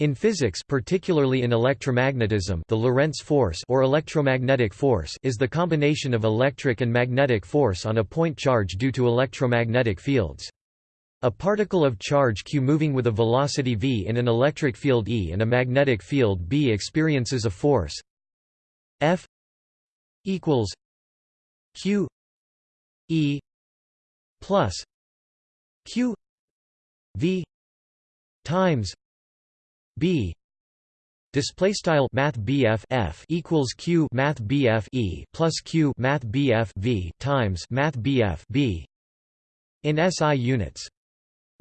In physics particularly in electromagnetism the Lorentz force or electromagnetic force is the combination of electric and magnetic force on a point charge due to electromagnetic fields. A particle of charge q moving with a velocity v in an electric field E and a magnetic field B experiences a force F equals q E plus q v times b. Display style math f equals q math e plus q math v times math b in SI units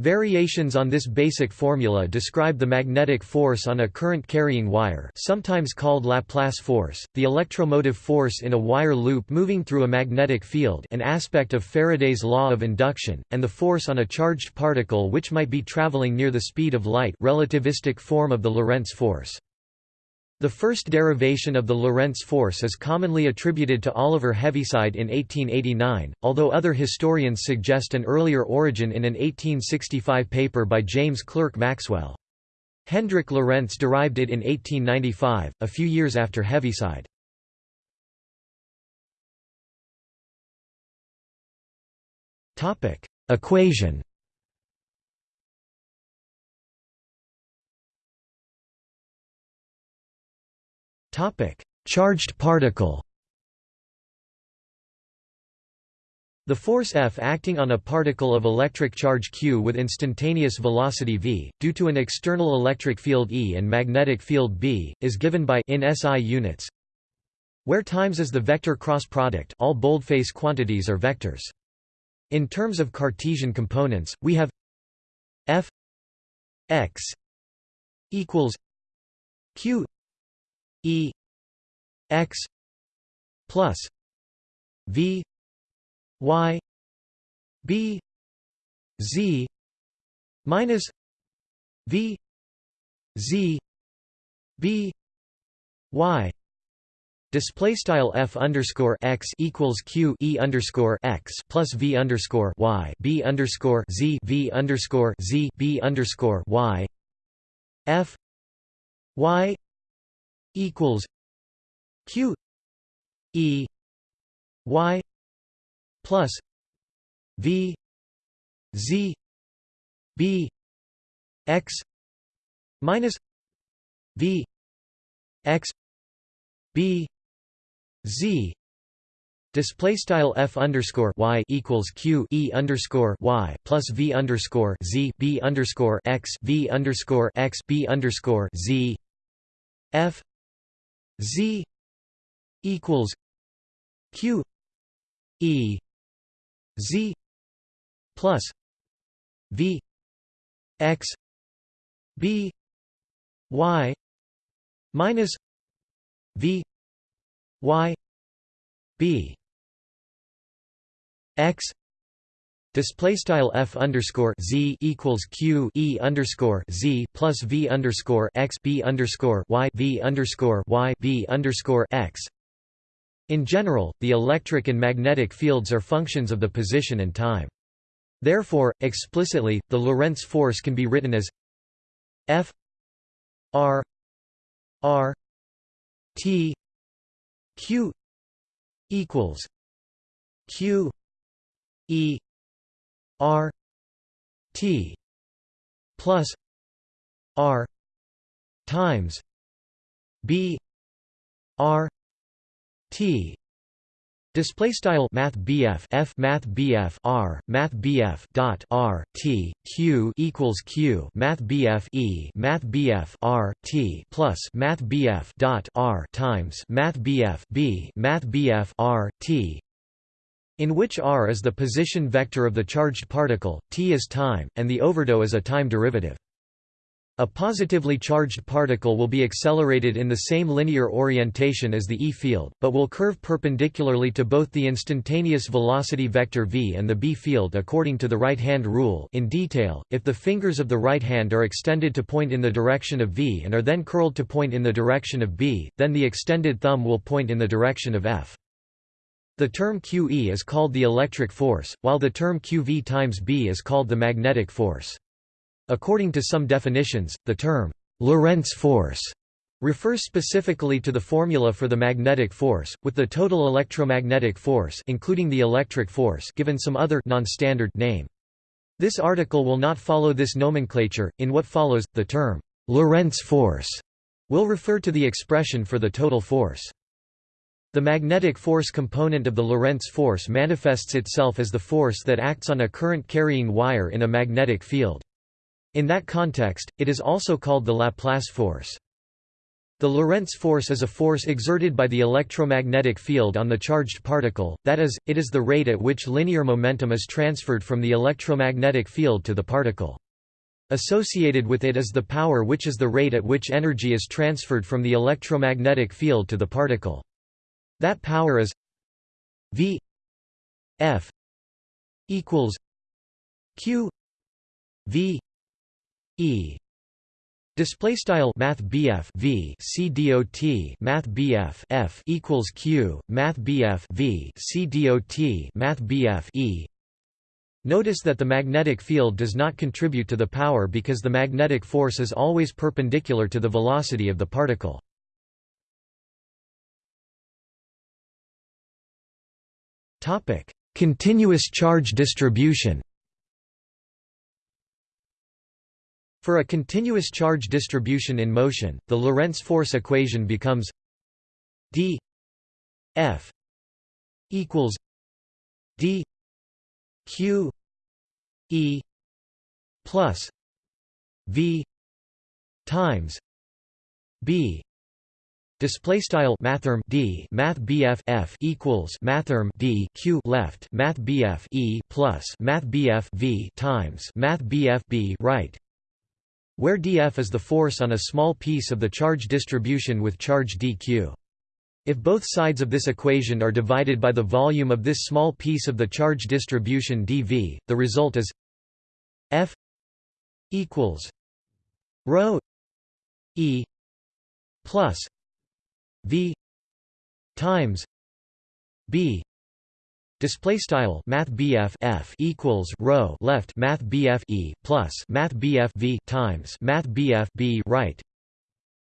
Variations on this basic formula describe the magnetic force on a current-carrying wire sometimes called Laplace force, the electromotive force in a wire loop moving through a magnetic field an aspect of Faraday's law of induction, and the force on a charged particle which might be traveling near the speed of light relativistic form of the Lorentz force. The first derivation of the Lorentz force is commonly attributed to Oliver Heaviside in 1889, although other historians suggest an earlier origin in an 1865 paper by James Clerk Maxwell. Hendrik Lorentz derived it in 1895, a few years after Heaviside. Equation Topic: Charged particle. The force F acting on a particle of electric charge q with instantaneous velocity v, due to an external electric field E and magnetic field B, is given by in SI units, where times is the vector cross product all boldface quantities are vectors. In terms of Cartesian components, we have f x equals q E X plus V Y B Z minus V Z B Y. Display style f underscore x equals q e underscore x plus v underscore y b underscore z v underscore z b underscore y. F y equals q e y plus v z b x minus v x b z. Display style f underscore y equals q e underscore y plus v underscore z b underscore x v underscore x b underscore z. F Z equals Q E Z plus V X B Y minus V Y B X Display style f underscore z equals q e underscore z plus v underscore x b underscore y v underscore y b underscore x. In general, the electric and magnetic fields are functions of the position and time. Therefore, explicitly, the Lorentz force can be written as f r r t q equals q e R T plus R times B R T. Display style Math BF F Math BF R Math BF dot R T Q equals Q Math BF E Math BF R T plus Math BF dot R times Math BF B Math BF R T in which r is the position vector of the charged particle, t is time, and the overdot is a time derivative. A positively charged particle will be accelerated in the same linear orientation as the E field, but will curve perpendicularly to both the instantaneous velocity vector v and the B field according to the right-hand rule in detail, if the fingers of the right hand are extended to point in the direction of v and are then curled to point in the direction of b, then the extended thumb will point in the direction of f. The term QE is called the electric force, while the term QV times B is called the magnetic force. According to some definitions, the term Lorentz force refers specifically to the formula for the magnetic force, with the total electromagnetic force including the electric force given some other non-standard name. This article will not follow this nomenclature. In what follows, the term Lorentz force will refer to the expression for the total force. The magnetic force component of the Lorentz force manifests itself as the force that acts on a current-carrying wire in a magnetic field. In that context, it is also called the Laplace force. The Lorentz force is a force exerted by the electromagnetic field on the charged particle, that is, it is the rate at which linear momentum is transferred from the electromagnetic field to the particle. Associated with it is the power which is the rate at which energy is transferred from the electromagnetic field to the particle. That power is V F equals Q V E. Display style Math BF V C dot Math BF F equals Q. Math BF V C dot Math BF E. Notice that the magnetic field does not contribute to the power because the magnetic force is always perpendicular to the velocity of the particle. Topic: Continuous charge distribution. For a continuous charge distribution in motion, the Lorentz force equation becomes d f equals d q e plus v times b Display style mathrm d math bf f equals mathrm d q left math bf e plus math bf v times math bf b right, where df is the force on a small piece of the charge distribution with charge dq. If both sides of this equation are divided by the volume of this small piece of the charge distribution dv, the result is f equals rho e plus v times b. Display style math F equals rho left math E plus math V times math B right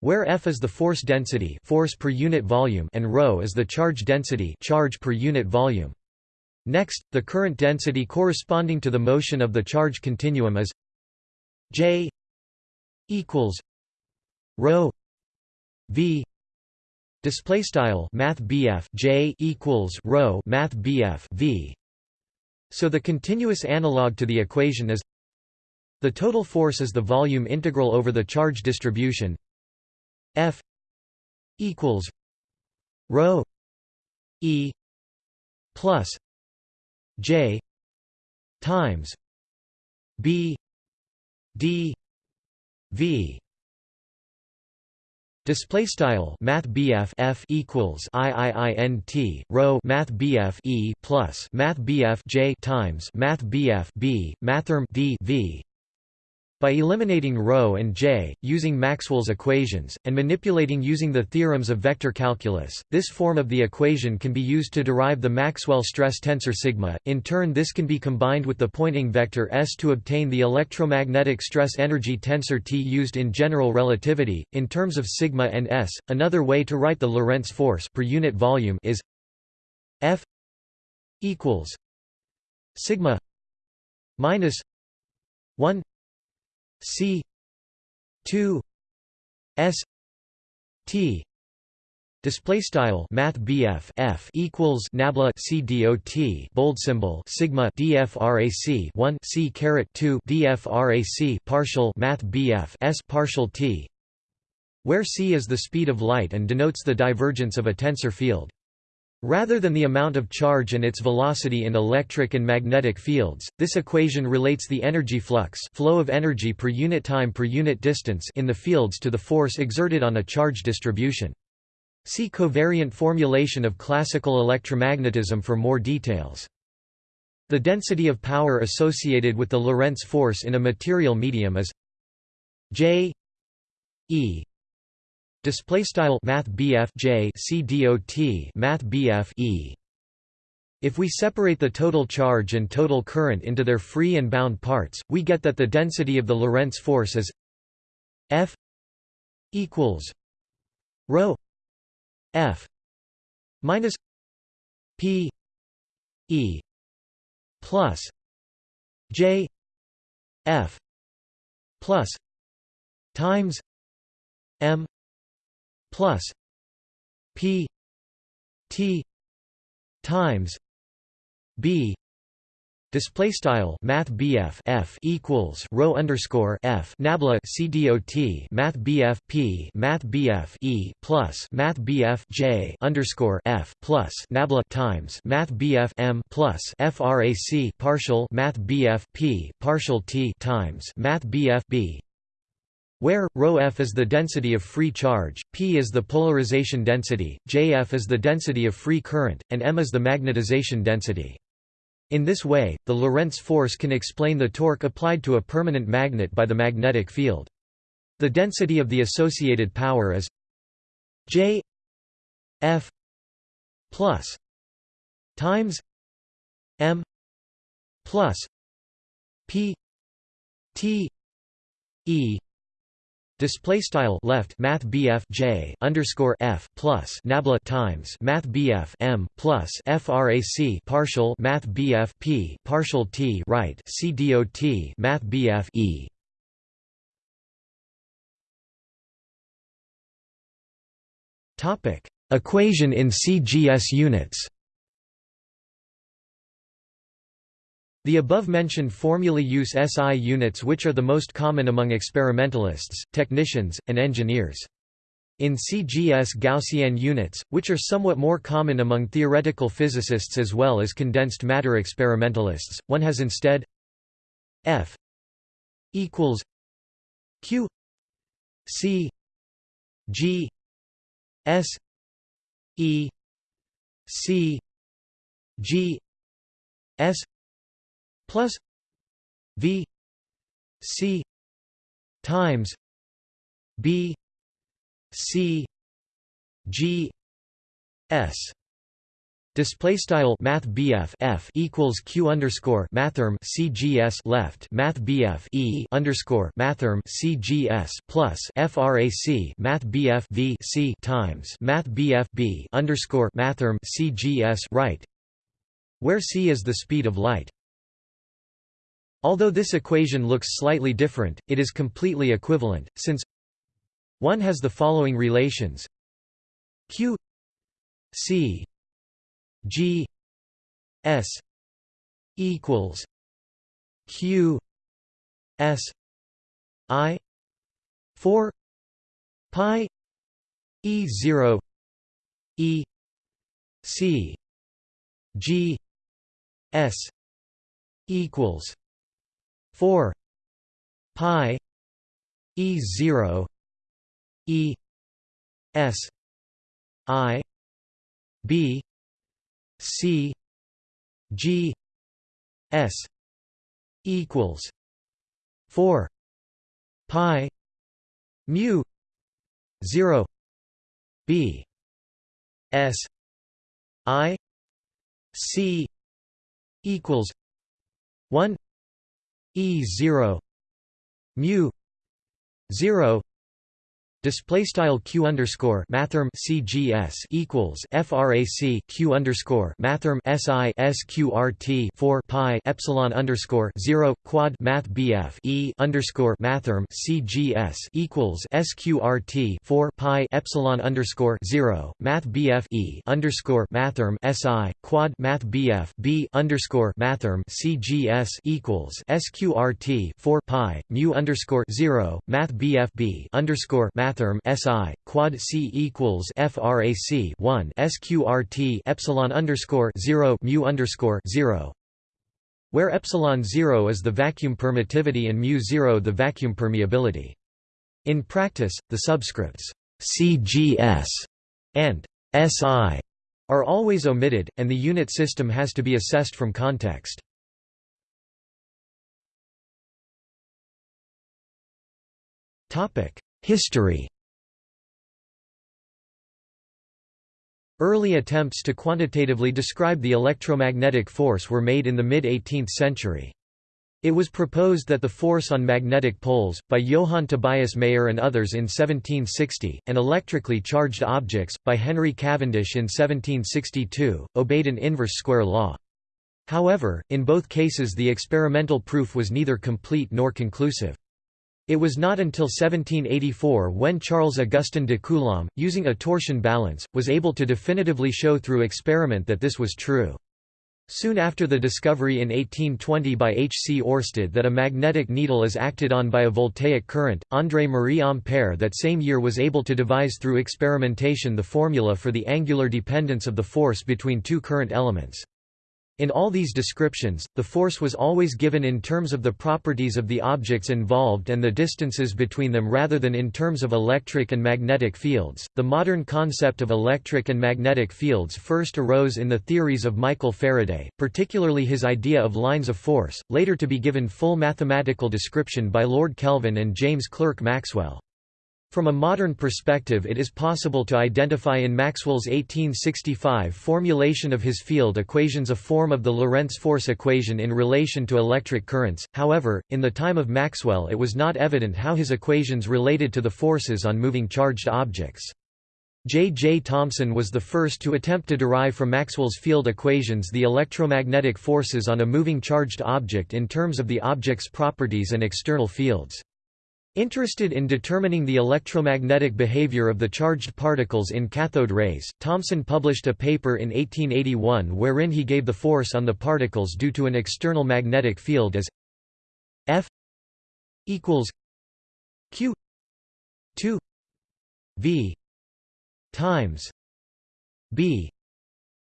where F is the force density force per unit volume and rho is the charge density charge per unit volume. Next the current density corresponding to the motion of the charge continuum is J equals rho V Display style Math J equals rho Math V. So the continuous analog to the equation is the total force is the volume integral over the charge distribution F equals rho E plus J times B D V Display style Math BF F equals IIINT rho Math BF E plus Math BF J times Math BF B Mathrm D V by eliminating ρ and j, using Maxwell's equations, and manipulating using the theorems of vector calculus, this form of the equation can be used to derive the Maxwell stress tensor sigma. In turn this can be combined with the Poynting vector S to obtain the electromagnetic stress energy tensor T used in general relativity. In terms of sigma and S, another way to write the Lorentz force per unit volume is F equals sigma minus 1 C two S T Display style Math F equals Nabla C dot bold symbol Sigma DFRAC one C caret two DFRAC partial Math S partial T where c is the speed of light and denotes the divergence of a tensor field. Rather than the amount of charge and its velocity in electric and magnetic fields, this equation relates the energy flux flow of energy per unit time per unit distance in the fields to the force exerted on a charge distribution. See covariant formulation of classical electromagnetism for more details. The density of power associated with the Lorentz force in a material medium is J E Display style Math BF J C dot Math BF E. If we separate the total charge and total current into their free and bound parts, we get that the density of the Lorentz force is F equals rho f minus p e plus j f plus times m plus p t times b Display style Math BF F equals rho underscore F Nabla CDOT Math BF P Math BF E plus Math BF J underscore F plus Nabla times Math BF M plus FRAC partial Math BF P partial T times Math BF B where, ρf is the density of free charge, p is the polarization density, jf is the density of free current, and m is the magnetization density. In this way, the Lorentz force can explain the torque applied to a permanent magnet by the magnetic field. The density of the associated power is J F plus times M plus P T E Display style left Math BF J underscore F plus Nabla times Math BF M plus FRAC partial Math BF P partial T right C dot Math BF E. Topic. Equation in CGS units The above-mentioned formulae use SI units which are the most common among experimentalists, technicians, and engineers. In CGS Gaussian units, which are somewhat more common among theoretical physicists as well as condensed matter experimentalists, one has instead F equals Q C G S E C G S plus V C times B C G S Display style Math BF F equals Q underscore Mathrm CGS left Math BF E underscore Mathrm CGS plus FRAC Math BF V C times Math BF B underscore Mathrm CGS right where c is the speed of light. Although this equation looks slightly different, it is completely equivalent, since 1 has the following relations. Q c g s equals q s i 4 pi e 0 e c g s equals 4 pi e 0 e s i b c g s equals 4 pi mu 0 b s i c equals 1 E zero mu zero display style q underscore mathrm cgs equals frac q underscore mathrm si sqrt 4 pi epsilon underscore 0 quad math bf e underscore mathrm cgs equals sqrt 4 pi epsilon underscore 0 math bf e underscore mathrm si quad math bf b underscore mathrm cgs equals sqrt 4 pi mu underscore 0 math bf b underscore math mathrm SI quad C equals FRAC 1 SQRT epsilon underscore 0 mu underscore 0 where epsilon 0 is the vacuum permittivity and mu 0 the vacuum permeability. In practice, the subscripts CGS and SI are always omitted, and the unit system has to be assessed from context. History Early attempts to quantitatively describe the electromagnetic force were made in the mid-18th century. It was proposed that the force on magnetic poles, by Johann Tobias Mayer and others in 1760, and electrically charged objects, by Henry Cavendish in 1762, obeyed an inverse square law. However, in both cases the experimental proof was neither complete nor conclusive. It was not until 1784 when Charles Augustin de Coulomb, using a torsion balance, was able to definitively show through experiment that this was true. Soon after the discovery in 1820 by H. C. Oersted that a magnetic needle is acted on by a voltaic current, André-Marie Ampère that same year was able to devise through experimentation the formula for the angular dependence of the force between two current elements. In all these descriptions, the force was always given in terms of the properties of the objects involved and the distances between them rather than in terms of electric and magnetic fields. The modern concept of electric and magnetic fields first arose in the theories of Michael Faraday, particularly his idea of lines of force, later to be given full mathematical description by Lord Kelvin and James Clerk Maxwell. From a modern perspective it is possible to identify in Maxwell's 1865 formulation of his field equations a form of the Lorentz force equation in relation to electric currents, however, in the time of Maxwell it was not evident how his equations related to the forces on moving charged objects. J. J. Thomson was the first to attempt to derive from Maxwell's field equations the electromagnetic forces on a moving charged object in terms of the object's properties and external fields. Interested in determining the electromagnetic behavior of the charged particles in cathode rays, Thomson published a paper in 1881 wherein he gave the force on the particles due to an external magnetic field as F equals Q 2 V times B.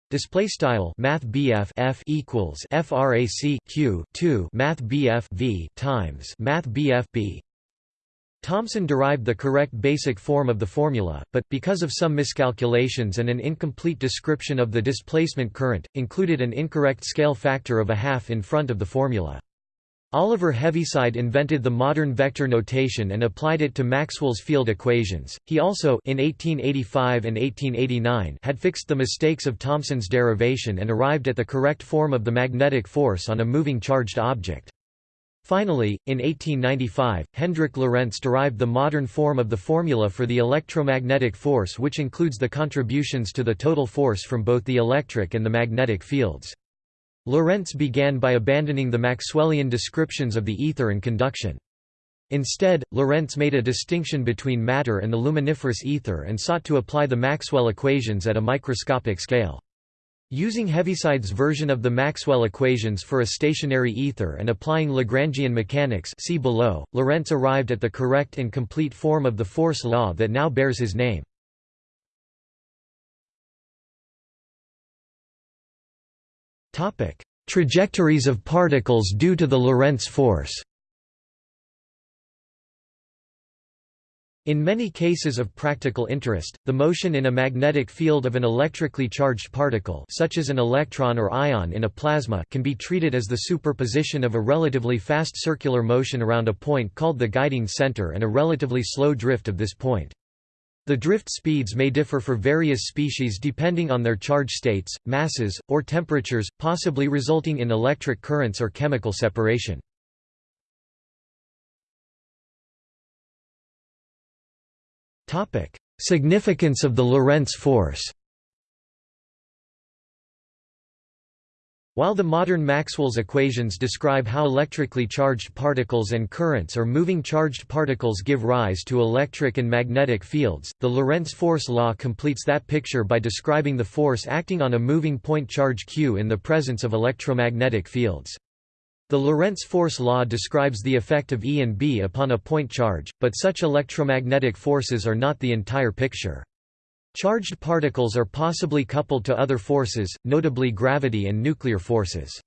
Display style Math BF F equals FRAC Q two Math BF V times Math BF B Thomson derived the correct basic form of the formula, but, because of some miscalculations and an incomplete description of the displacement current, included an incorrect scale factor of a half in front of the formula. Oliver Heaviside invented the modern vector notation and applied it to Maxwell's field equations. He also in 1885 and 1889 had fixed the mistakes of Thomson's derivation and arrived at the correct form of the magnetic force on a moving charged object. Finally, in 1895, Hendrik Lorentz derived the modern form of the formula for the electromagnetic force which includes the contributions to the total force from both the electric and the magnetic fields. Lorentz began by abandoning the Maxwellian descriptions of the ether and conduction. Instead, Lorentz made a distinction between matter and the luminiferous ether and sought to apply the Maxwell equations at a microscopic scale. Using Heaviside's version of the Maxwell equations for a stationary ether and applying Lagrangian mechanics see below, Lorentz arrived at the correct and complete form of the force law that now bears his name. Trajectories of particles due to the Lorentz force In many cases of practical interest, the motion in a magnetic field of an electrically charged particle such as an electron or ion in a plasma can be treated as the superposition of a relatively fast circular motion around a point called the guiding center and a relatively slow drift of this point. The drift speeds may differ for various species depending on their charge states, masses, or temperatures, possibly resulting in electric currents or chemical separation. Significance of the Lorentz force While the modern Maxwell's equations describe how electrically charged particles and currents or moving charged particles give rise to electric and magnetic fields, the Lorentz force law completes that picture by describing the force acting on a moving point charge q in the presence of electromagnetic fields. The Lorentz force law describes the effect of E and B upon a point charge, but such electromagnetic forces are not the entire picture. Charged particles are possibly coupled to other forces, notably gravity and nuclear forces.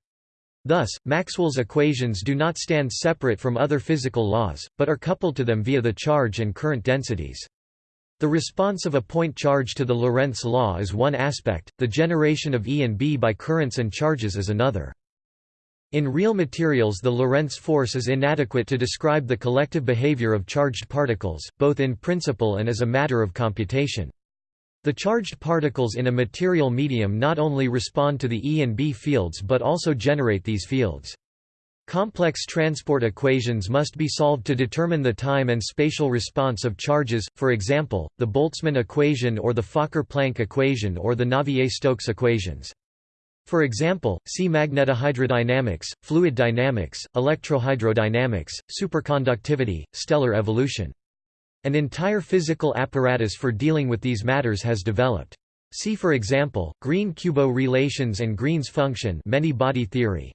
Thus, Maxwell's equations do not stand separate from other physical laws, but are coupled to them via the charge and current densities. The response of a point charge to the Lorentz law is one aspect, the generation of E and B by currents and charges is another. In real materials the Lorentz force is inadequate to describe the collective behavior of charged particles, both in principle and as a matter of computation. The charged particles in a material medium not only respond to the E and B fields but also generate these fields. Complex transport equations must be solved to determine the time and spatial response of charges, for example, the Boltzmann equation or the Fokker-Planck equation or the Navier-Stokes equations. For example, see magnetohydrodynamics, fluid dynamics, electrohydrodynamics, superconductivity, stellar evolution. An entire physical apparatus for dealing with these matters has developed. See for example, Green-Kubo relations and Green's function many-body theory.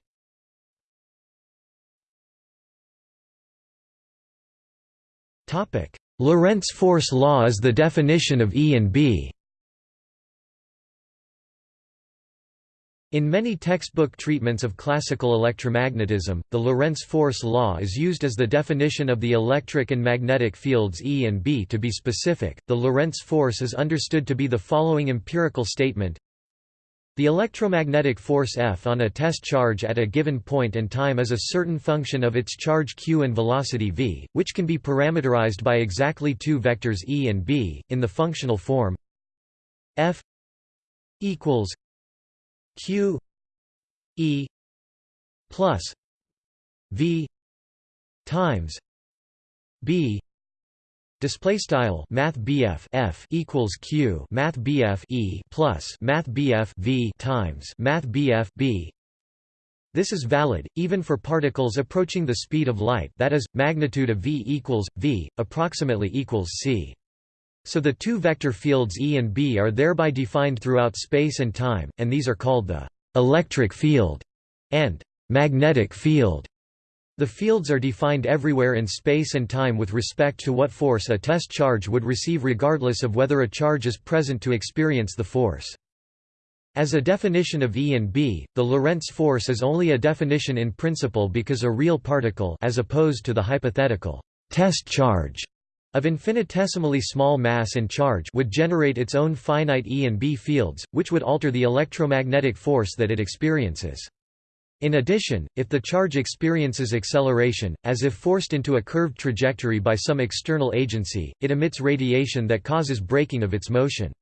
Lorentz force law is the definition of E and B. In many textbook treatments of classical electromagnetism, the Lorentz force law is used as the definition of the electric and magnetic fields E and B to be specific. The Lorentz force is understood to be the following empirical statement the electromagnetic force F on a test charge at a given point and time is a certain function of its charge q and velocity v, which can be parameterized by exactly two vectors E and B, in the functional form F equals q E plus V times B Display style Math BF F equals Q Math BF E plus Math BF V times Math BF B. This is valid even for particles approaching the speed of light. That is, magnitude of V equals V approximately equals c. So the two vector fields E and B are thereby defined throughout space and time, and these are called the electric field and magnetic field. The fields are defined everywhere in space and time with respect to what force a test charge would receive regardless of whether a charge is present to experience the force. As a definition of E and B, the Lorentz force is only a definition in principle because a real particle as opposed to the hypothetical test charge of infinitesimally small mass and charge would generate its own finite E and B fields, which would alter the electromagnetic force that it experiences. In addition, if the charge experiences acceleration, as if forced into a curved trajectory by some external agency, it emits radiation that causes braking of its motion.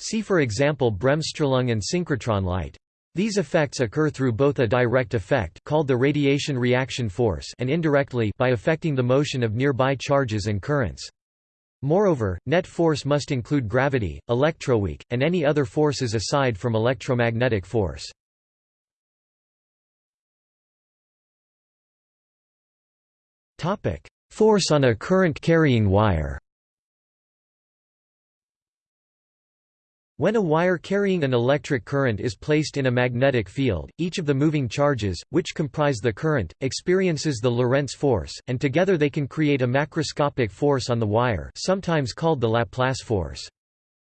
See for example bremsstrahlung and synchrotron light. These effects occur through both a direct effect called the radiation reaction force and indirectly by affecting the motion of nearby charges and currents. Moreover, net force must include gravity, electroweak, and any other forces aside from electromagnetic force. Force on a current-carrying wire When a wire carrying an electric current is placed in a magnetic field, each of the moving charges, which comprise the current, experiences the Lorentz force, and together they can create a macroscopic force on the wire sometimes called the Laplace force.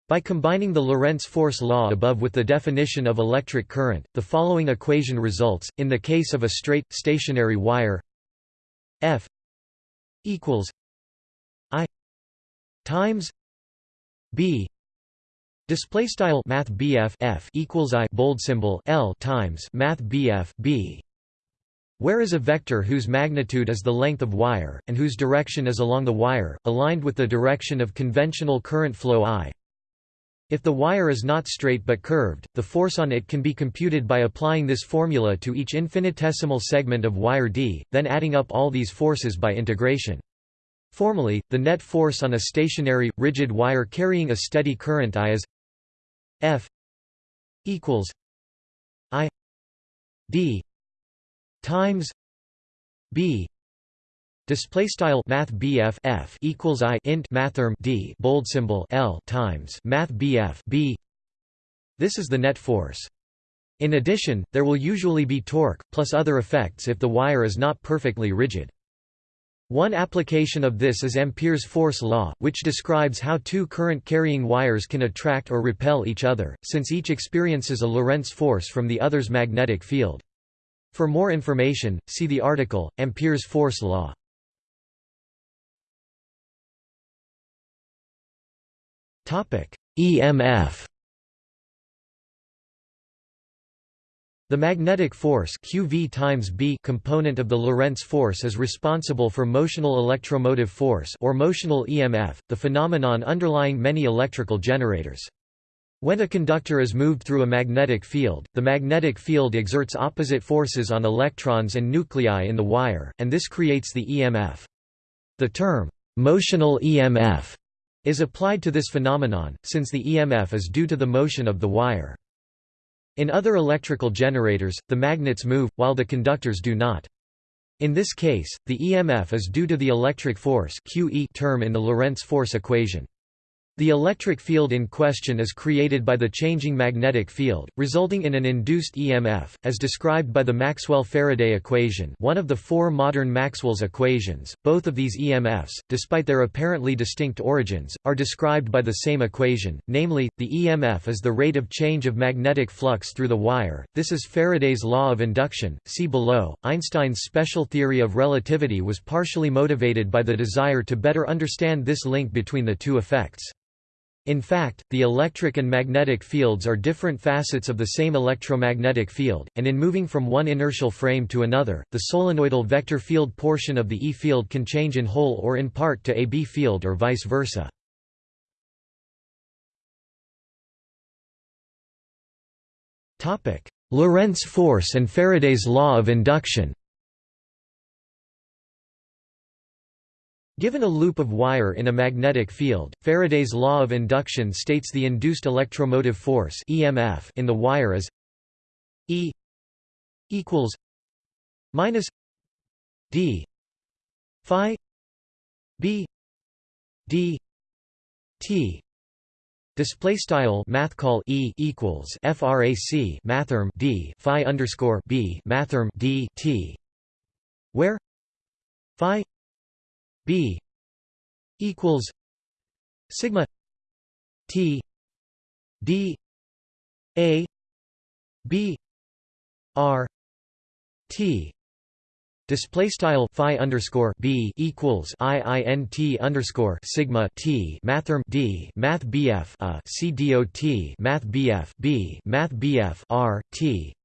By combining the Lorentz force law above with the definition of electric current, the following equation results, in the case of a straight, stationary wire F equals I times B display style math BF F equals I bold symbol L times math BF B where is a vector whose magnitude is the length of wire, and whose direction is along the wire, aligned with the direction of conventional current flow I. If the wire is not straight but curved, the force on it can be computed by applying this formula to each infinitesimal segment of wire D, then adding up all these forces by integration. Formally, the net force on a stationary, rigid wire carrying a steady current I is F equals I D times B display style math BF F equals I int mathrm D bold symbol L times math BF B. This is the net force. In addition there will usually be torque plus other effects if the wire is not perfectly rigid one application of this is Ampere's force law, which describes how two current-carrying wires can attract or repel each other, since each experiences a Lorentz force from the other's magnetic field. For more information, see the article, Ampere's force law. EMF The magnetic force QV times B component of the Lorentz force is responsible for motional electromotive force or motional EMF, the phenomenon underlying many electrical generators. When a conductor is moved through a magnetic field, the magnetic field exerts opposite forces on electrons and nuclei in the wire, and this creates the EMF. The term, motional EMF, is applied to this phenomenon, since the EMF is due to the motion of the wire. In other electrical generators, the magnets move, while the conductors do not. In this case, the EMF is due to the electric force QE term in the Lorentz force equation. The electric field in question is created by the changing magnetic field, resulting in an induced EMF, as described by the Maxwell-Faraday equation one of the four modern Maxwell's equations. Both of these EMFs, despite their apparently distinct origins, are described by the same equation, namely, the EMF is the rate of change of magnetic flux through the wire. This is Faraday's law of induction. See below. Einstein's special theory of relativity was partially motivated by the desire to better understand this link between the two effects. In fact, the electric and magnetic fields are different facets of the same electromagnetic field, and in moving from one inertial frame to another, the solenoidal vector field portion of the E field can change in whole or in part to a B field or vice versa. Lorentz force and Faraday's law of induction Given a loop of wire in a magnetic field, Faraday's law of induction states the induced electromotive force (EMF) in the wire is E equals minus D phi B D T. Display style math call E equals frac mathrm D phi underscore B mathrm D T where phi B equals sigma T D A B R T. Display style phi underscore b equals i i n t underscore sigma t. Mathrm d math bf a c dot math bf b math bf r t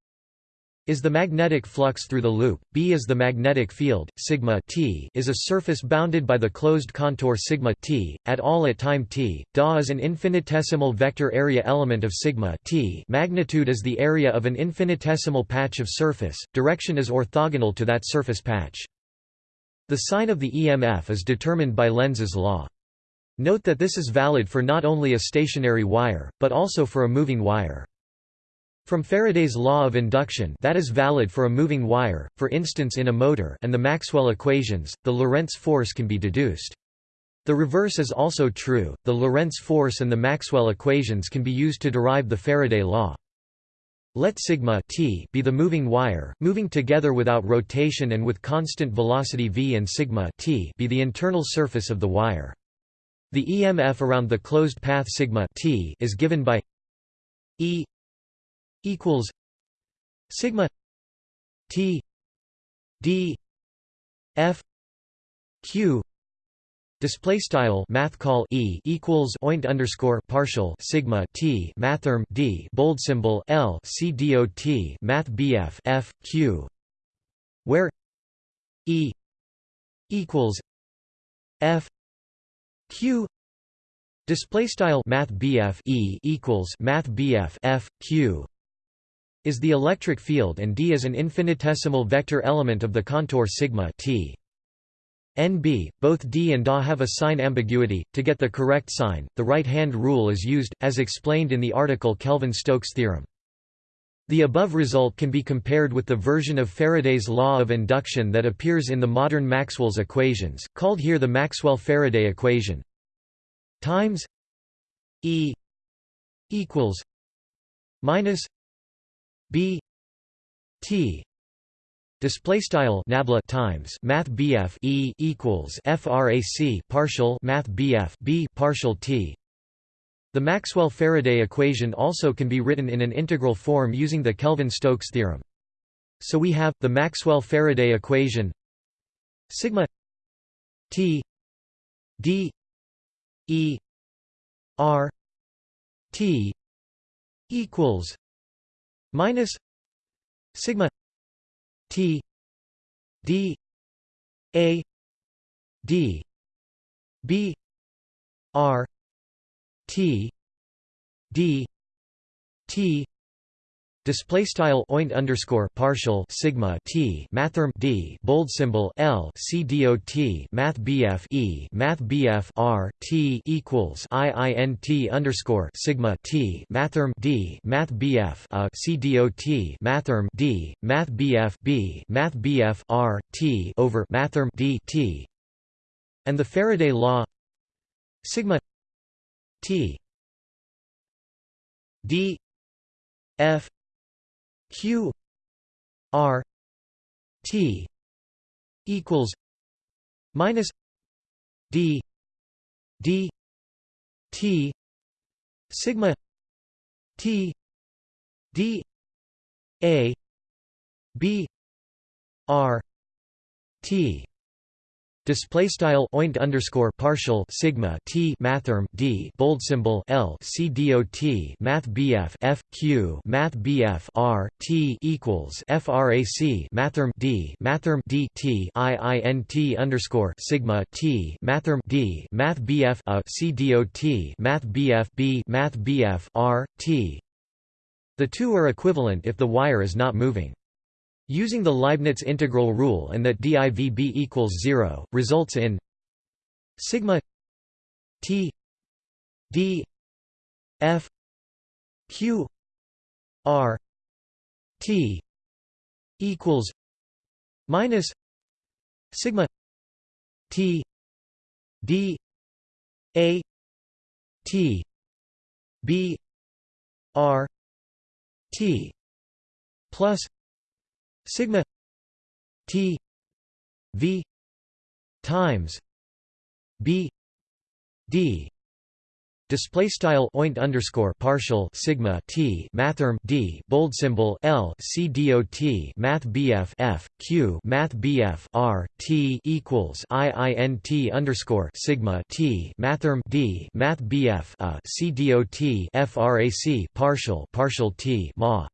is the magnetic flux through the loop, B is the magnetic field, sigma t is a surface bounded by the closed contour sigma t, at all at time t, Da is an infinitesimal vector area element of sigma t magnitude is the area of an infinitesimal patch of surface, direction is orthogonal to that surface patch. The sign of the EMF is determined by Lenz's law. Note that this is valid for not only a stationary wire, but also for a moving wire. From Faraday's law of induction that is valid for a moving wire, for instance in a motor and the Maxwell equations, the Lorentz force can be deduced. The reverse is also true, the Lorentz force and the Maxwell equations can be used to derive the Faraday law. Let sigma t be the moving wire, moving together without rotation and with constant velocity v and sigma t be the internal surface of the wire. The EMF around the closed path sigma t is given by E equals sigma T D F Q Display style math call e equals oint underscore partial sigma t mathrm d bold symbol l c dot math bf f q, where e equals f q display style math bf e equals math bf f q is the electric field and D is an infinitesimal vector element of the contour sigma t. NB, both D and Da have a sign ambiguity. To get the correct sign, the right-hand rule is used, as explained in the article Kelvin-Stokes theorem. The above result can be compared with the version of Faraday's law of induction that appears in the modern Maxwell's equations, called here the Maxwell-Faraday equation. Times E equals minus B T display style nabla times math BF E equals frac partial math BF B partial T the Maxwell-Faraday equation also can be written in an integral form using the Kelvin-Stokes theorem. So we have, the Maxwell-Faraday equation sigma T D E R T equals minus sigma T D A D B R T D T Display style oint underscore partial sigma t mathrm d bold symbol l c dot math bf e math bf r t equals i i n t underscore sigma t mathrm d math bf a uh, c dot mathrm d math bf b math bf r t over mathrm d t. And the Faraday law sigma t d f q r t equals minus d d t sigma t d a b r t Display style oint underscore partial sigma t mathrm d bold symbol l c dot math bf f q math bf r t equals frac mathrm d mathrm d t i i n t underscore sigma t mathrm d math bf a c math bf b math bf r t. The two are equivalent if the wire is not moving. Using the Leibniz integral rule and that divb equals 0, results in sigma t d f q r t equals minus sigma t d a t b r t plus sigma t v times b d display style oint underscore partial sigma t mathrm d bold symbol l c dot math bf f q math bf r t equals i i n t underscore sigma t mathrm d math bf a c dot frac partial partial t ma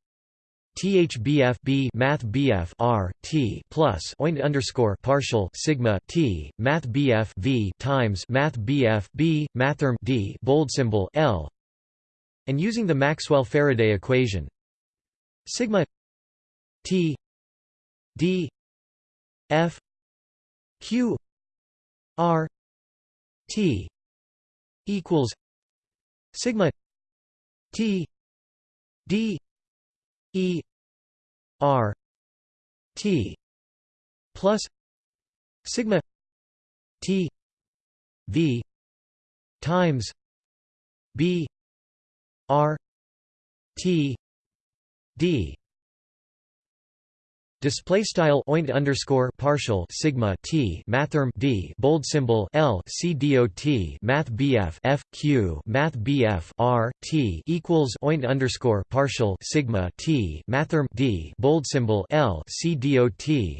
THBF B Math BF R T plus oint underscore partial sigma T Math BF V times Math BF B Mathrm D bold symbol L and using the Maxwell Faraday equation. Sigma T D F Q R T equals sigma T D E R T plus sigma T V times B R T D Display style oint underscore partial sigma t mathrm d bold symbol l c math bf f q math bf r t equals oint underscore partial sigma t mathrm d bold symbol l c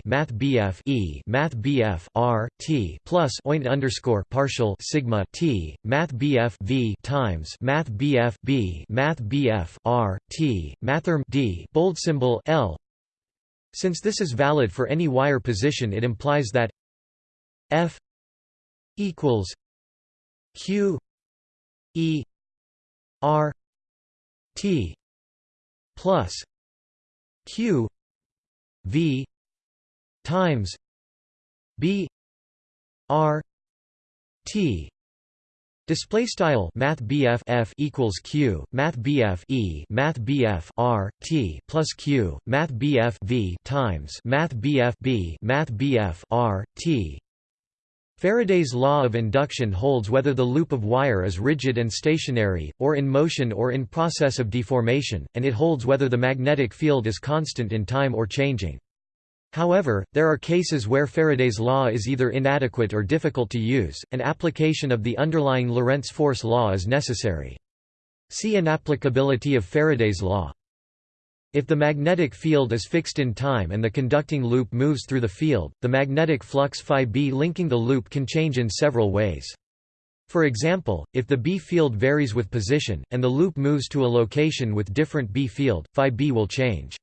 math bf e math bf r t plus oint underscore partial sigma t math bf v times math bf b math bf r t mathrm d bold symbol l since this is valid for any wire position it implies that F equals Q E R T plus Q V times B R T Display style Math BF F equals Q Math BF E Math BF R T plus Q Math BF V times Math BF B Math BF R T Faraday's law of induction holds whether the loop of wire is rigid and stationary, or in motion or in process of deformation, and it holds whether the magnetic field is constant in time or changing. However, there are cases where Faraday's law is either inadequate or difficult to use, and application of the underlying Lorentz force law is necessary. See inapplicability of Faraday's law. If the magnetic field is fixed in time and the conducting loop moves through the field, the magnetic flux phi b linking the loop can change in several ways. For example, if the B field varies with position, and the loop moves to a location with different B field, phi b will change.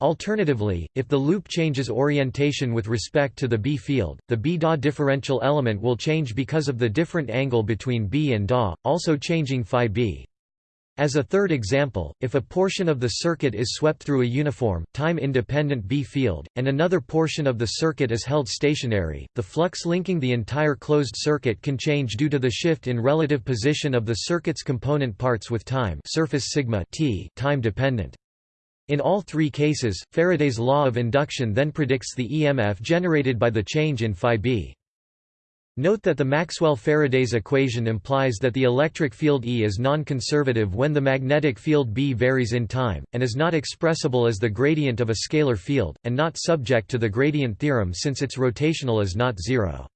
Alternatively, if the loop changes orientation with respect to the B field, the B-DA differential element will change because of the different angle between B and DA, also changing phi B. As a third example, if a portion of the circuit is swept through a uniform, time-independent B field, and another portion of the circuit is held stationary, the flux linking the entire closed circuit can change due to the shift in relative position of the circuit's component parts with time surface sigma t time dependent. In all three cases, Faraday's law of induction then predicts the EMF generated by the change in phi b. Note that the Maxwell-Faraday's equation implies that the electric field E is non-conservative when the magnetic field B varies in time, and is not expressible as the gradient of a scalar field, and not subject to the gradient theorem since its rotational is not zero.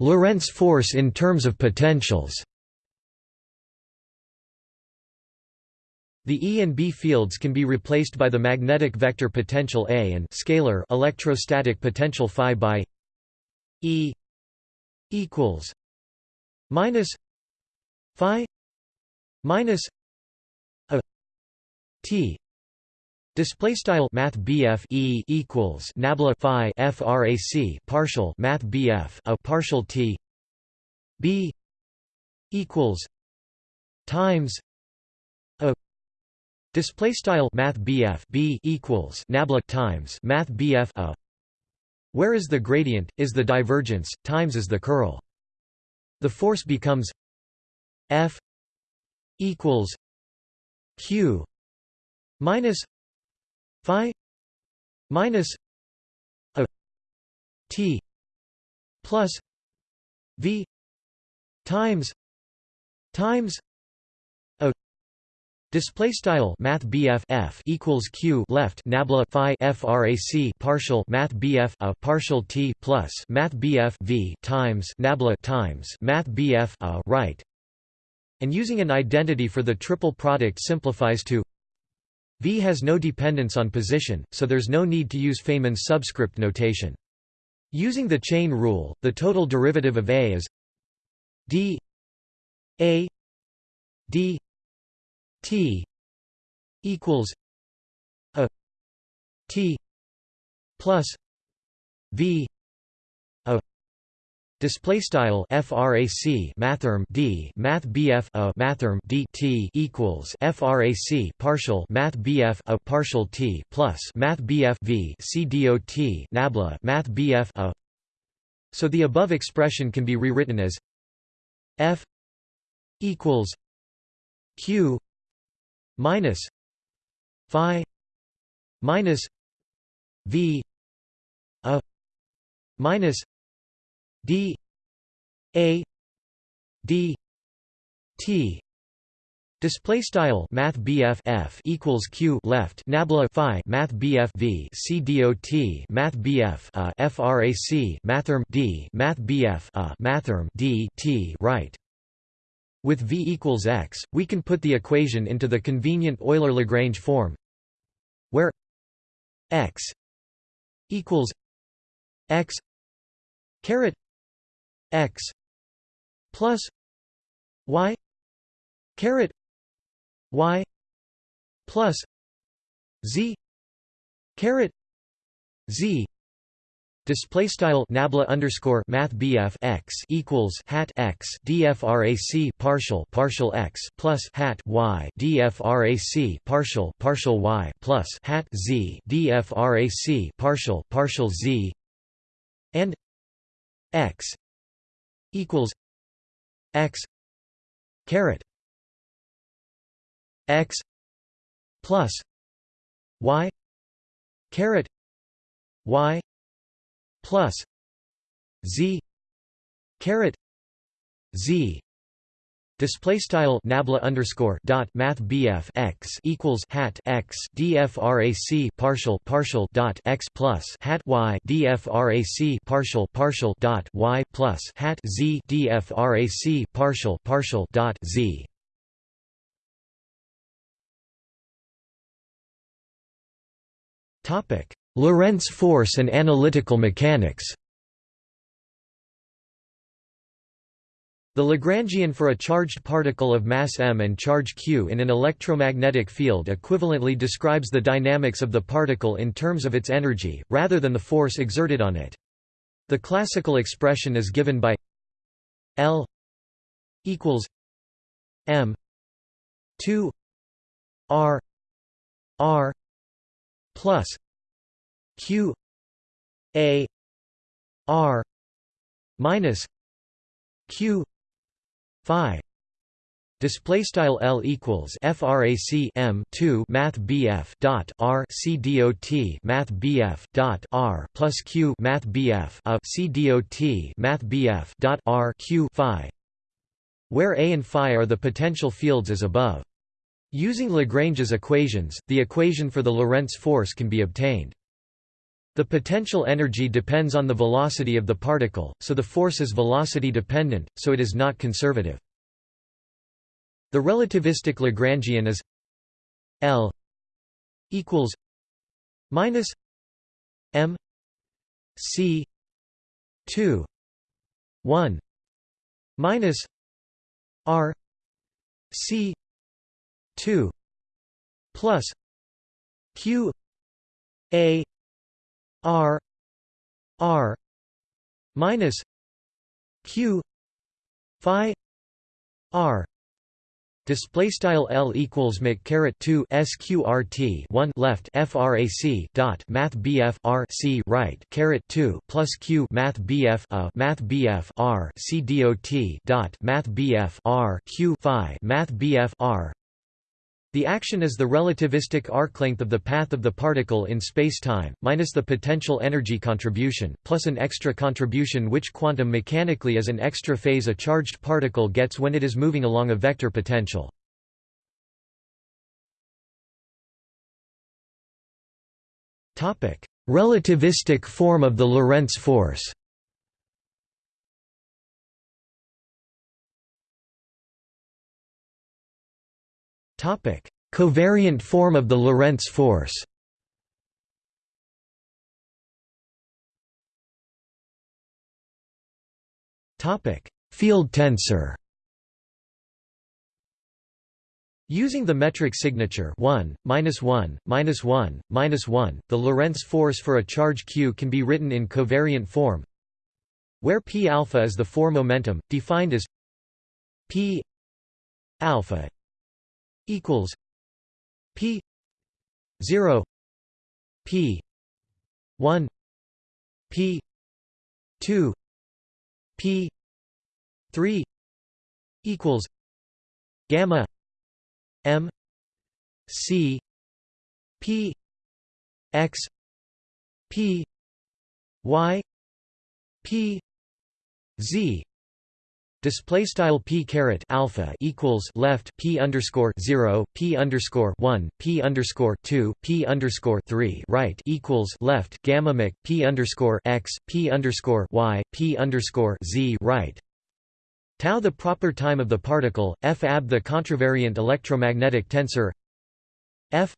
Lorentz force in terms of potentials The E and B fields can be replaced by the magnetic vector potential A and scalar electrostatic potential phi by E equals minus phi minus a T. Display style Math BF E equals Nabla Phi FRAC partial Math BF a partial T B equals times Display style Math BF B equals Nabla times Math BF a where is the gradient, is the divergence, times is the curl. The force becomes F equals Q minus Phi minus a T plus V times times Display style Math F equals Q left Nabla Phi FRAC partial Math BF a partial T plus Math BF V times Nabla times Math BF a right, and using an identity for the triple product simplifies to V has no dependence on position, so there's no need to use Feynman's subscript notation. Using the chain rule, the total derivative of A is d A d T equals a T plus V a display style frac mathrm d math bf a mathrm d t equals frac partial math bf a partial t plus math bf v c dot nabla math bf a. So the above expression can be rewritten as f equals q minus phi minus v a minus d a d t. Display style Math BF F equals Q left Nabla Phi Math BF V C dot Math BF uh, a FRAC Mathrm D Math BF a uh, Mathrm D T right with V equals x, we can put the equation into the convenient Euler-Lagrange form where x equals x caret x plus y caret y plus z caret z Display style nabla underscore math x equals hat x dfrac partial partial x plus hat y dfrac partial partial y plus hat z dfrac partial partial z and x equals x caret x plus y caret y plus z caret z display style nabla underscore dot math bf x equals hat x dfrac partial partial dot x plus hat y dfrac partial partial dot y plus hat z dfrac partial partial dot z. Topic Lorentz force and analytical mechanics The Lagrangian for a charged particle of mass m and charge q in an electromagnetic field equivalently describes the dynamics of the particle in terms of its energy, rather than the force exerted on it. The classical expression is given by L equals M two R R plus Q A R minus Q Phi Display style L equals frac M two Math BF dot R C dot Math BF dot R plus Q Math BF of C Math BF dot R Q Phi where A and Phi are the potential fields as above. Using Lagrange's equations, the equation for the Lorentz force can be obtained. The potential energy depends on the velocity of the particle, so the force is velocity dependent, so it is not conservative. The relativistic Lagrangian is L equals minus M C two one minus R C two plus Q A R R minus Q Phi R. Display style L equals Mc caret two SQRT one left FRAC dot Math BF R C right caret two plus Q Math BF a Math BF R C DOT dot Math BF R Q Phi Math BF R the action is the relativistic arc length of the path of the particle in spacetime, minus the potential energy contribution, plus an extra contribution which quantum mechanically is an extra phase a charged particle gets when it is moving along a vector potential. Relativistic form of the Lorentz force Covariant form of the Lorentz force. Field tensor. Using the metric signature 1, minus 1, minus 1, minus 1, the Lorentz force for a charge q can be written in covariant form, where p alpha is the 4 momentum, defined as p alpha equals P zero P one P two P three equals gamma M C P X P Y P Z Display style p caret alpha equals left p underscore zero p underscore one p underscore two p underscore three right equals left gamma mc p underscore x p underscore y p underscore z right. Tau the proper time of the particle, f ab the contravariant electromagnetic tensor f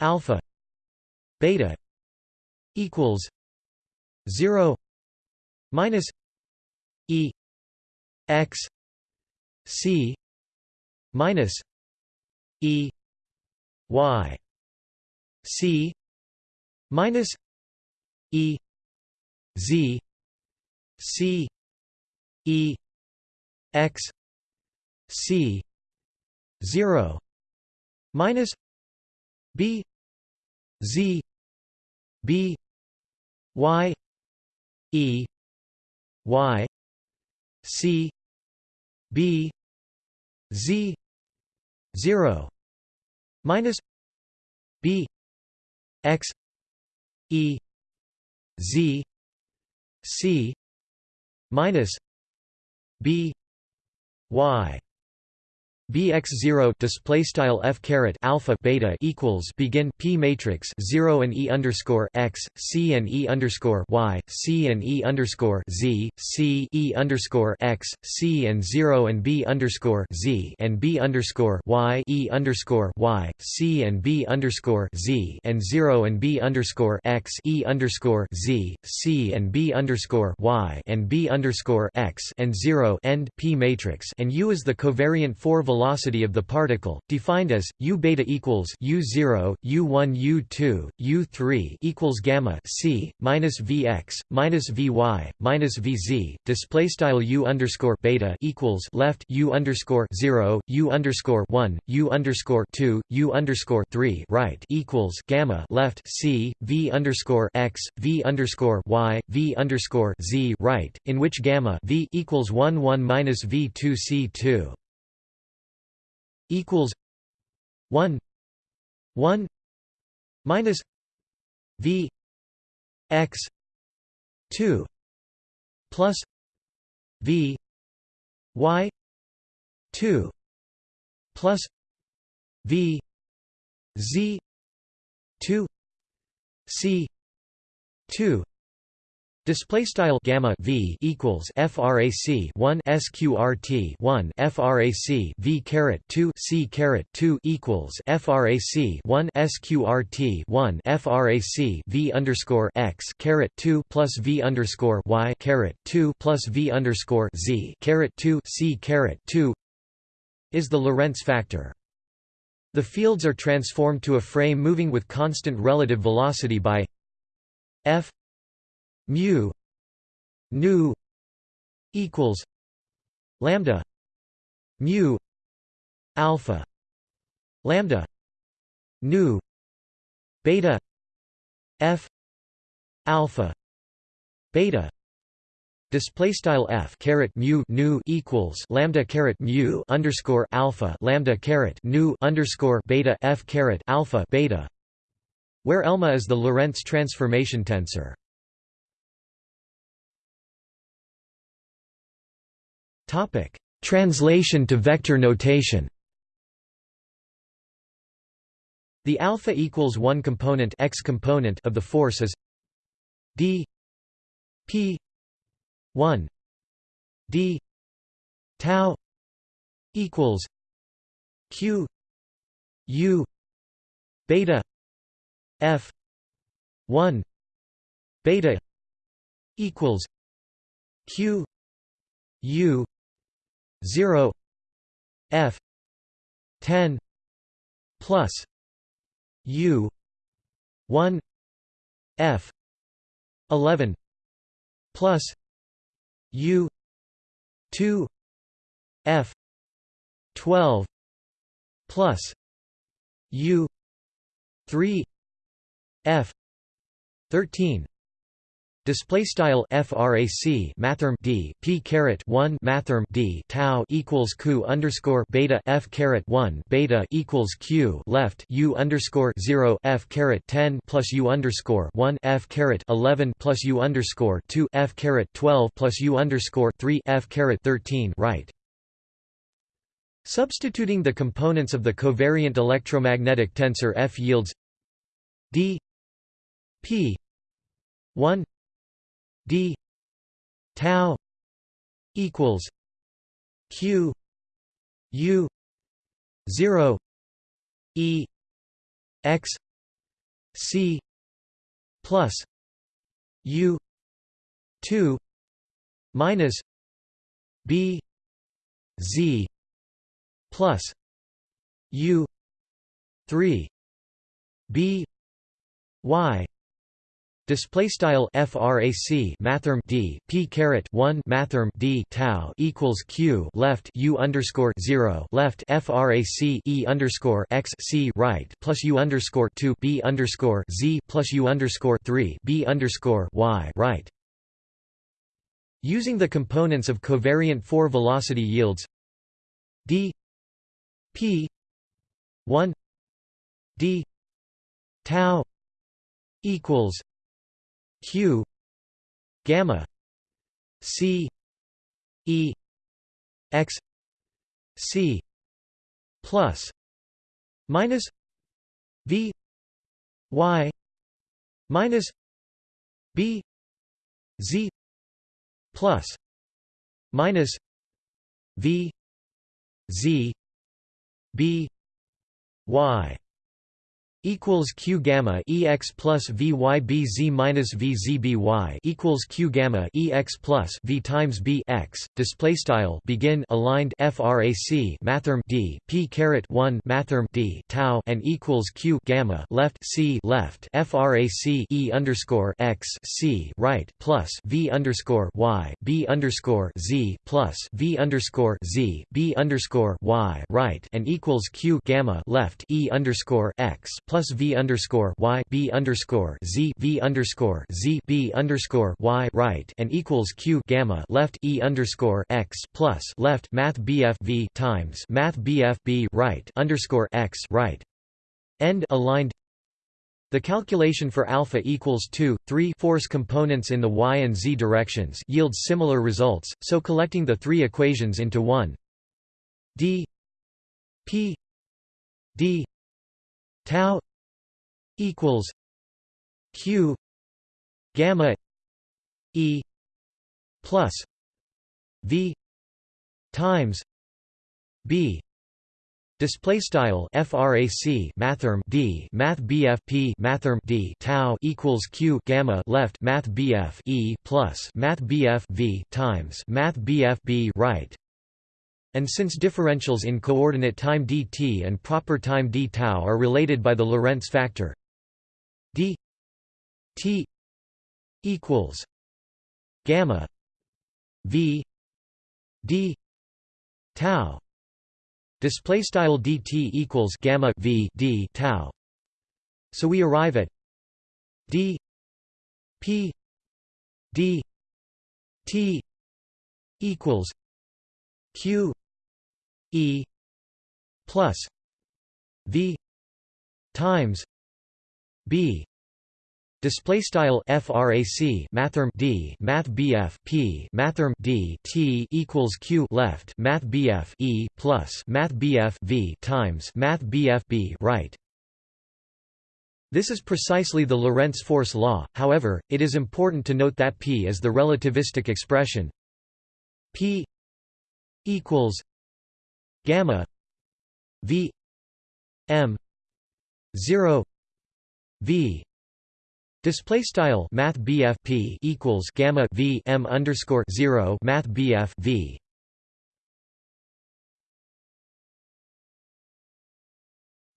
alpha beta equals zero minus e x c minus e y c minus e z c e x c 0 minus b z b y e y c b z 0 minus b x e z c minus b y bx0 display style f caret alpha beta equals begin p matrix 0 and e underscore x c and e underscore y c and e underscore z c e underscore x c and 0 and b underscore z and b underscore y e underscore y c and b underscore z and 0 and b underscore x e underscore z c and b underscore y and b underscore x and 0 end p matrix and u is the covariant four velocity of the particle, defined as u beta equals u0, u1, u2, u3 equals gamma c minus vx minus vy minus vz. Display style u underscore beta equals left u underscore zero, u underscore one, u underscore two, u underscore three right equals gamma left c v underscore x v underscore y v underscore z right, in which gamma v equals one one minus v two c two equals 1 1 minus v x 2 plus v y 2 plus v z 2 c 2 Display style gamma v equals frac 1 sqrt 1 frac v caret 2 c caret 2 equals frac 1 sqrt 1 frac v underscore x caret 2 plus v underscore y caret 2 plus v underscore z caret 2 c caret 2 is the Lorentz factor. The fields are transformed to a frame moving with constant relative velocity by f mu nu equals lambda mu alpha lambda nu beta f alpha beta Display style f caret mu nu equals lambda caret mu underscore alpha lambda caret nu underscore beta f caret alpha beta, where elma is the Lorentz transformation tensor. Topic: Translation to vector notation. The alpha equals 1 component x component of the force is d p 1 d tau equals q u beta f 1 beta equals q u 0 f 10 plus u 1 f 11 plus u 2 f 12 plus u 3 f 13 Display style frac mathrm d p caret one mathrm d tau equals q underscore beta f caret one beta equals q left u underscore zero f caret ten plus u underscore one f caret eleven plus u underscore two f caret twelve plus u underscore three f caret thirteen right. Substituting the components of the covariant electromagnetic tensor F yields d p 1 d tau equals q u 0 e x c plus u 2 minus b z plus u 3 b y Display style frac mathrm d p caret one mathrm d tau equals q left u underscore zero left frac e underscore x c right plus u underscore two b underscore z plus u underscore three b underscore y right. Using the components of covariant four velocity yields d p one d tau equals q gamma c e x c plus minus v y minus b z plus minus v z b y equals q gamma ex plus vybz minus vzby equals q gamma ex plus v times b x. Display style begin aligned frac mathrm d p caret 1 mathrm d tau and equals q gamma left c left frac e underscore x c right plus v underscore y b underscore z plus v underscore z b underscore y right and equals q gamma left e underscore x plus v underscore y b underscore z v underscore z b underscore y right and equals q gamma left e underscore x plus left math bf v times math bf b right underscore x right. End aligned. The calculation for alpha equals 2, 3 force components in the y and z directions yields similar results, so collecting the three equations into one. D p d tau equals q gamma e plus v times b. Display style frac mathrm d math bf p mathrm d tau equals q gamma left math bf e plus math bf v times math bf b right and since differentials in coordinate time dt and proper time d tau are related by the Lorentz factor d t equals gamma v d tau. Display style dt equals gamma v d tau. So we arrive at d p d t equals q E plus V times B Display style frac mathrm d math bf p mathrm d t equals q left math bf e plus math bf v times math bf b right. This is precisely the Lorentz force law. However, it is important to note that p is the relativistic expression p equals gamma v m 0 v. Display style Math P equals Gamma V M underscore zero Math BF V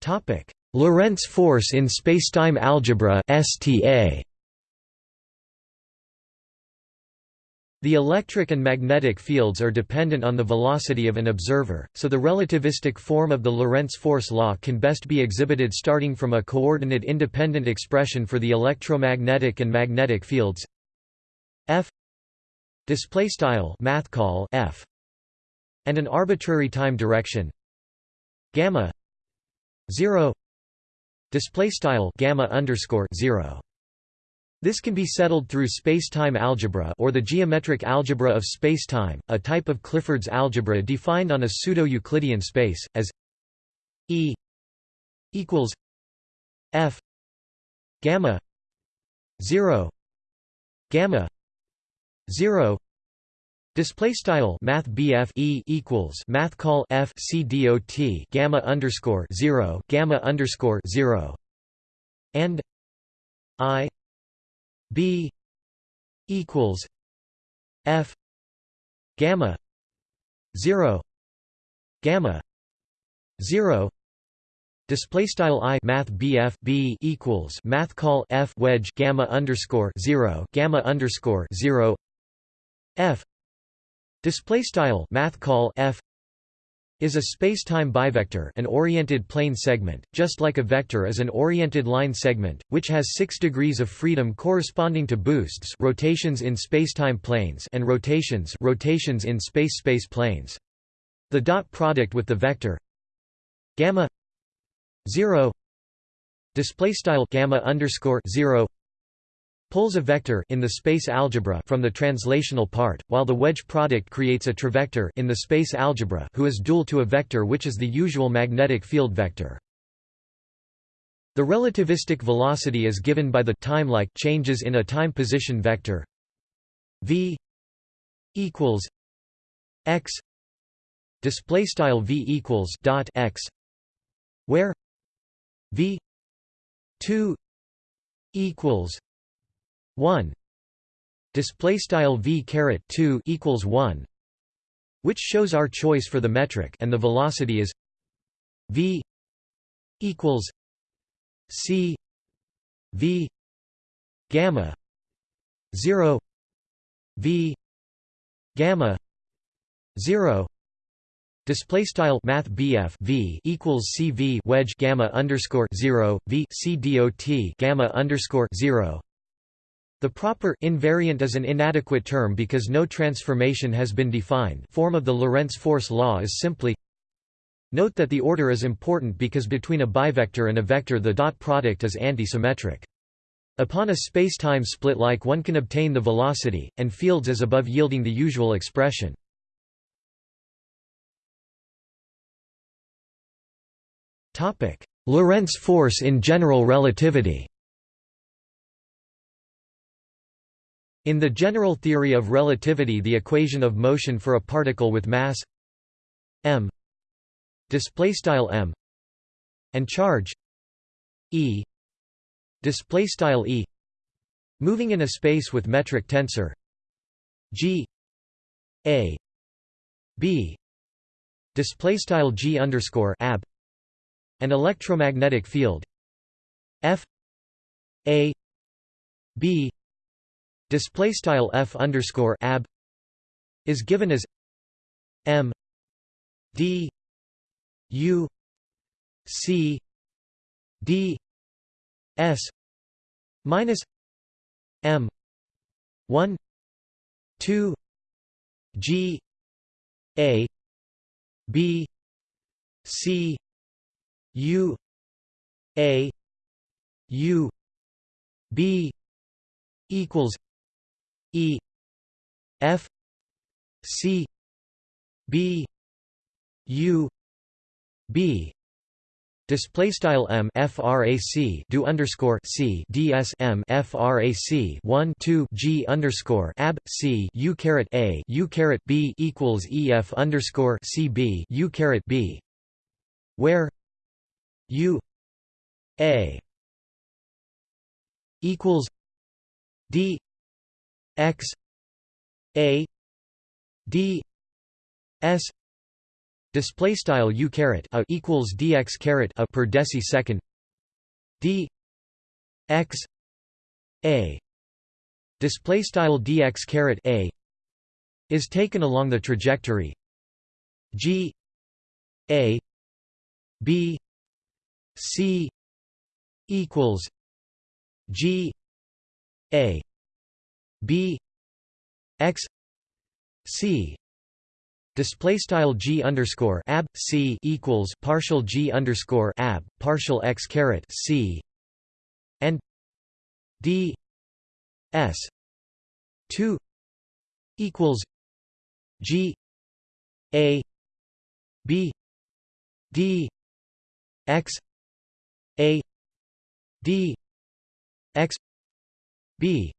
Topic Lorentz force in spacetime algebra STA The electric and magnetic fields are dependent on the velocity of an observer, so the relativistic form of the Lorentz force law can best be exhibited starting from a coordinate-independent expression for the electromagnetic and magnetic fields. F display style math call f and an arbitrary time direction. Gamma 0 display style gamma underscore 0 this can be settled through spacetime algebra or the geometric algebra of spacetime, a type of Clifford's algebra defined on a pseudo-Euclidean space, as E equals F gamma 0 gamma 0 Display style Math BF E equals Math call F C dot Gamma underscore zero Gamma underscore zero and I B equals F gamma zero gamma zero Display style i math bf b equals math call f wedge gamma underscore zero gamma underscore zero f display style math call f is a spacetime bivector an oriented plane segment, just like a vector is an oriented line segment, which has six degrees of freedom corresponding to boosts rotations in spacetime planes and rotations rotations in space-space planes. The dot product with the vector gamma 0 display style gamma underscore 0 pulls a vector in the space algebra from the translational part, while the wedge product creates a trivector in the space algebra who is dual to a vector which is the usual magnetic field vector. The relativistic velocity is given by the time-like changes in a time position vector v equals x display style v equals dot x where v 2 equals 1 display style v caret 2 equals 1 which shows our choice for the metric and the velocity is v equals c v gamma 0 v gamma 0 Display style Math BF V equals CV wedge gamma underscore zero V C dot gamma underscore zero. The proper invariant is an inadequate term because no transformation has been defined. Form of the Lorentz force law is simply Note that the order is important because between a bivector and a vector the dot product is antisymmetric. Upon a space-time split like one can obtain the velocity, and fields as above yielding the usual expression. Lorentz force in general relativity In the general theory of relativity the equation of motion for a particle with mass m m and charge e e moving in a space with metric tensor g a b g ab an electromagnetic field F A B display style F underscore ab is given as M D U C D S minus M one two G A B C U A U B equals E F C B U B. Display style m frac do underscore c ds m frac 1 2 g underscore ab c u caret a u caret b equals ef underscore c b u caret b, where U A equals D X A D S display style U caret a equals dx caret a per decisecond D X A. Display style dx caret a is taken along the trajectory G A B C equals G A B X C. Display style G underscore ab C equals partial G underscore ab partial X caret C. And D S two equals G A B D X a d x b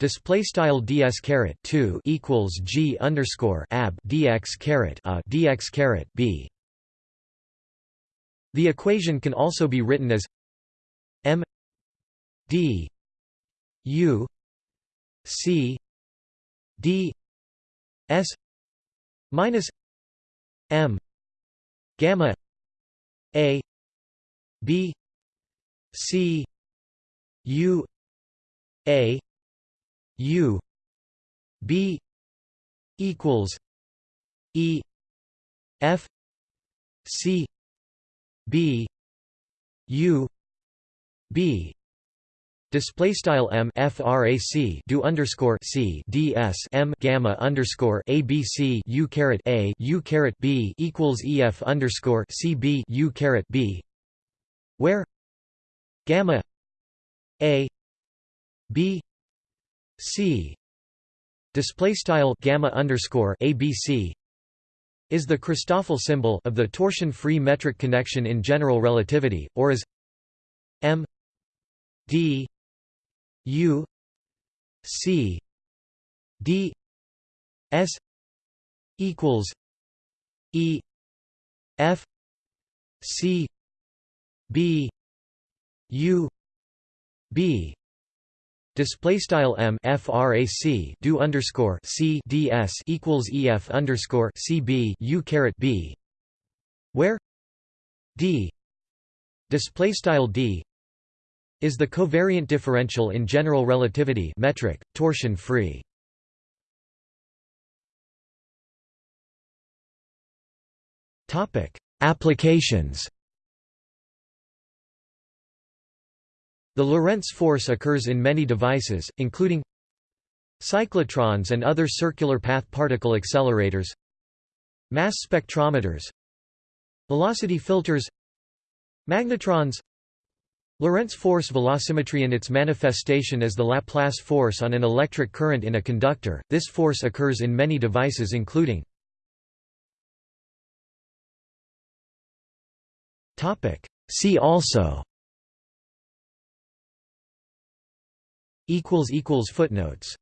display style ds caret 2 equals g underscore ab dx caret a dx caret b. The equation can also be written as m d u c d s minus m gamma a B C U A U B equals E F C B U B. Display style m frac do underscore c ds m gamma underscore abc u caret a u caret b equals ef underscore c b u caret b. Where gamma a b c. Display style gamma underscore abc is the Christoffel symbol of the torsion-free metric connection in general relativity, or is m d u c d s equals e f c B U B display style M frac do underscore C ds equals EF underscore CB U caret B where D display style D is the covariant differential in general relativity metric torsion free. Topic applications The Lorentz force occurs in many devices, including cyclotrons and other circular path particle accelerators mass spectrometers velocity filters magnetrons. Lorentz force velocimetry and its manifestation as the Laplace force on an electric current in a conductor, this force occurs in many devices including See also Footnotes